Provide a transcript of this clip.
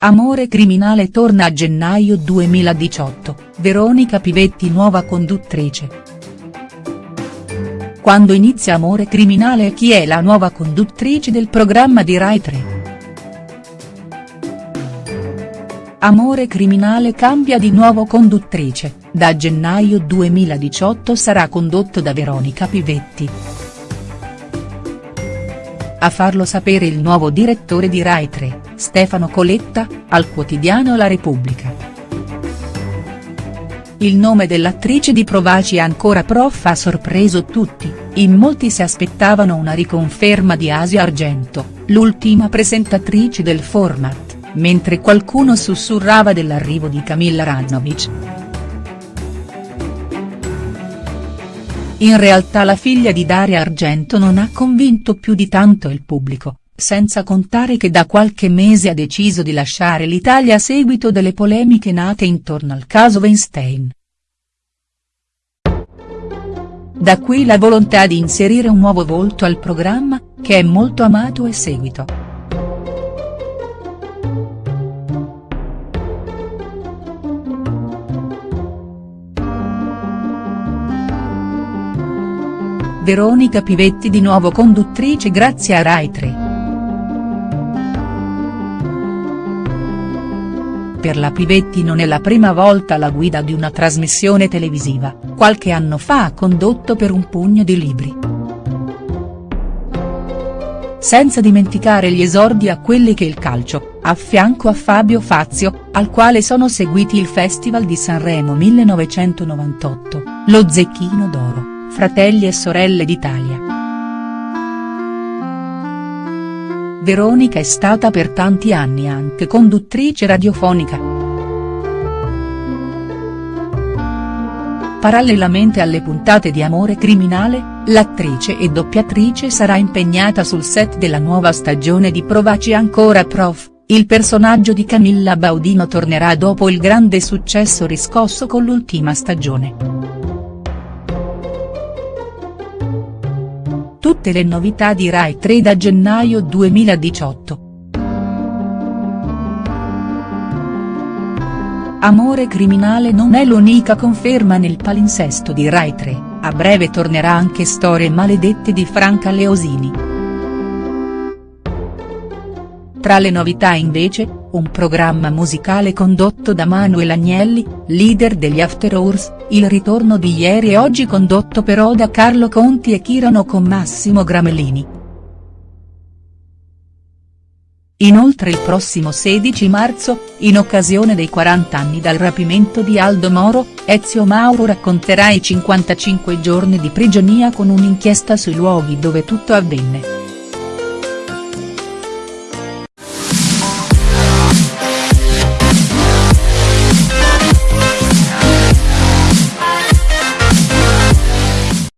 Amore criminale torna a gennaio 2018, Veronica Pivetti nuova conduttrice. Quando inizia Amore criminale e chi è la nuova conduttrice del programma di Rai 3?. Amore criminale cambia di nuovo conduttrice, da gennaio 2018 sarà condotto da Veronica Pivetti. A farlo sapere il nuovo direttore di Rai 3, Stefano Coletta, al quotidiano La Repubblica. Il nome dell'attrice di Provaci ancora prof ha sorpreso tutti, in molti si aspettavano una riconferma di Asia Argento, l'ultima presentatrice del format, mentre qualcuno sussurrava dell'arrivo di Camilla Rannovic. In realtà la figlia di Daria Argento non ha convinto più di tanto il pubblico, senza contare che da qualche mese ha deciso di lasciare l'Italia a seguito delle polemiche nate intorno al caso Weinstein. Da qui la volontà di inserire un nuovo volto al programma, che è molto amato e seguito. Veronica Pivetti di nuovo conduttrice grazie a Rai 3. Per la Pivetti non è la prima volta alla guida di una trasmissione televisiva, qualche anno fa ha condotto per un pugno di libri. Senza dimenticare gli esordi a quelli che il calcio, a fianco a Fabio Fazio, al quale sono seguiti il Festival di Sanremo 1998, lo Zecchino d'Oro, Fratelli e Sorelle d'Italia. Veronica è stata per tanti anni anche conduttrice radiofonica. Parallelamente alle puntate di Amore criminale, l'attrice e doppiatrice sarà impegnata sul set della nuova stagione di Provaci ancora prof, il personaggio di Camilla Baudino tornerà dopo il grande successo riscosso con l'ultima stagione. Tutte le novità di Rai 3 da gennaio 2018. Amore criminale non è l'unica conferma nel palinsesto di Rai 3, a breve tornerà anche Storie maledette di Franca Leosini. Tra le novità invece, un programma musicale condotto da Manuel Agnelli, leader degli After Hours, il ritorno di ieri e oggi condotto però da Carlo Conti e Chirano con Massimo Gramellini. Inoltre il prossimo 16 marzo, in occasione dei 40 anni dal rapimento di Aldo Moro, Ezio Mauro racconterà i 55 giorni di prigionia con un'inchiesta sui luoghi dove tutto avvenne.